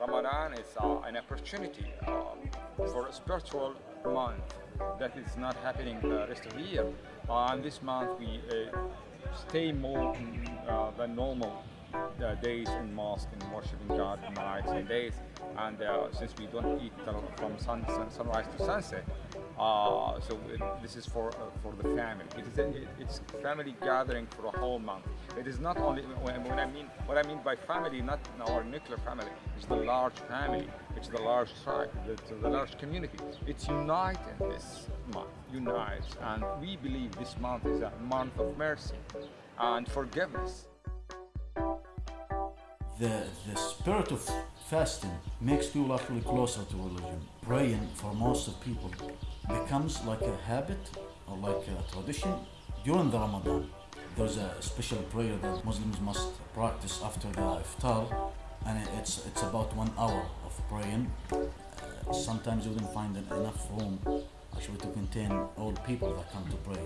Ramadan is uh, an opportunity uh, for spiritual month that is not happening the rest of the year. Uh, and this month we uh, stay more uh, than normal uh, days in mosque and worshiping God nights and days. And uh, since we don't eat uh, from sun, sun, sunrise to sunset, uh, so it, this is for uh, for the family. It is a, it, it's family gathering for a whole month. It is not only when, when I mean what I mean by family, not our nuclear family. It's the large family. It's the large tribe. The, the large community. It's united this month. Unites, and we believe this month is a month of mercy and forgiveness. The, the spirit of fasting makes people actually closer to religion. Praying for most of people becomes like a habit or like a tradition during the Ramadan. There's a special prayer that Muslims must practice after the iftar, and it's it's about one hour of praying. Uh, sometimes you wouldn't find enough room actually to contain all people that come to pray.